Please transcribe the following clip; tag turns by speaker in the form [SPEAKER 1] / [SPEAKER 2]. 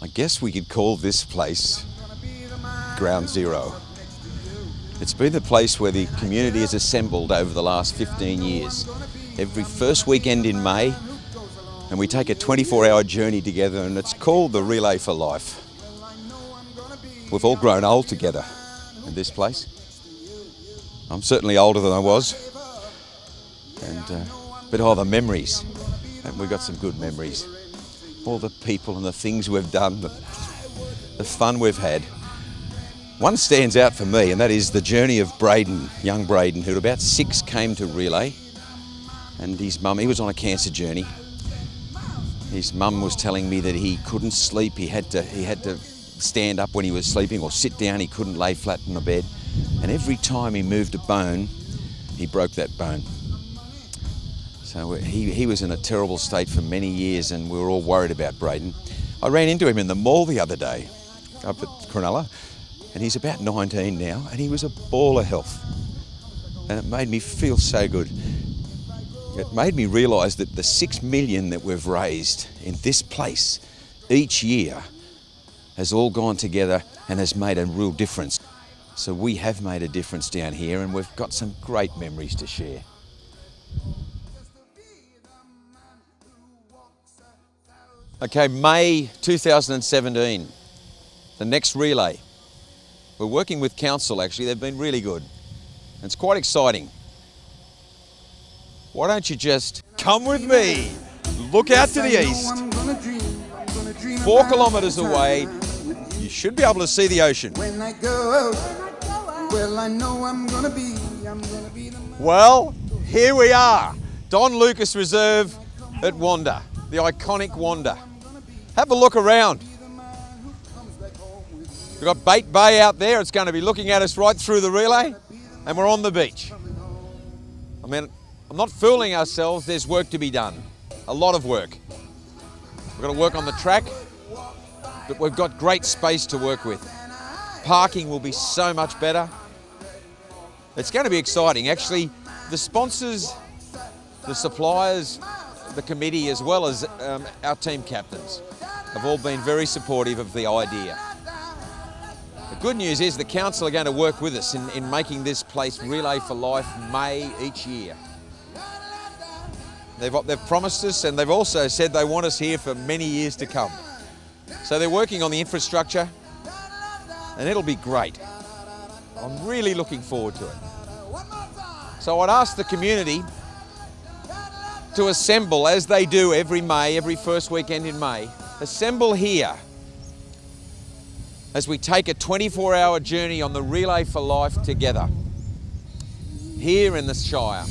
[SPEAKER 1] I guess we could call this place Ground Zero. It's been the place where the community has assembled over the last 15 years. Every first weekend in May, and we take a 24-hour journey together, and it's called the Relay for Life. We've all grown old together in this place. I'm certainly older than I was, and uh, but all the memories, and we've got some good memories. All the people and the things we've done, the, the fun we've had. One stands out for me, and that is the journey of Braden, young Braden, who at about six came to Relay, and his mum, he was on a cancer journey. His mum was telling me that he couldn't sleep, he had to, he had to stand up when he was sleeping or sit down, he couldn't lay flat in the bed. And every time he moved a bone, he broke that bone. So he, he was in a terrible state for many years and we were all worried about Braden. I ran into him in the mall the other day up at Cronulla and he's about 19 now and he was a ball of health. And it made me feel so good. It made me realise that the six million that we've raised in this place each year has all gone together and has made a real difference. So we have made a difference down here and we've got some great memories to share. Okay, May 2017, the next relay. We're working with council actually, they've been really good. It's quite exciting. Why don't you just come with me, look out to the east, four kilometres away, you should be able to see the ocean. Well, here we are, Don Lucas Reserve at Wanda, the iconic Wanda. Have a look around. We've got Bate Bay out there. It's going to be looking at us right through the relay. And we're on the beach. I mean, I'm not fooling ourselves. There's work to be done. A lot of work. We've got to work on the track, but we've got great space to work with. Parking will be so much better. It's going to be exciting. Actually, the sponsors, the suppliers, the committee, as well as um, our team captains, have all been very supportive of the idea. The good news is the council are going to work with us in, in making this place Relay for Life May each year. They've, they've promised us and they've also said they want us here for many years to come. So they're working on the infrastructure and it'll be great. I'm really looking forward to it. So I'd ask the community to assemble as they do every May, every first weekend in May, assemble here as we take a 24-hour journey on the Relay for Life together, here in the Shire.